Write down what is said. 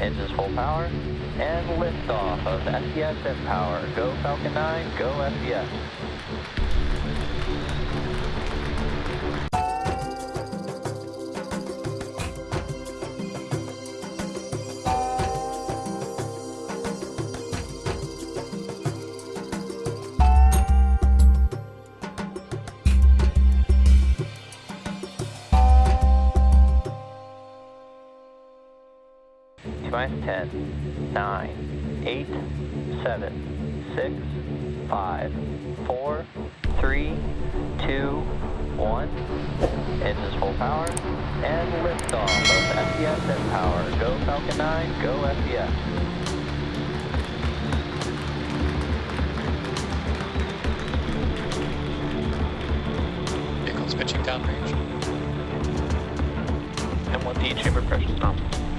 engines full power, and liftoff of SES Power. Go Falcon 9, go SES. T minus 10, 9, 8, 7, 6, 5, 4, 3, 2, 1. Engines full power. And liftoff of SES mPOWER. Go Falcon 9, go. Vehicles pitching downrange. And what the chamber pressure is nominal.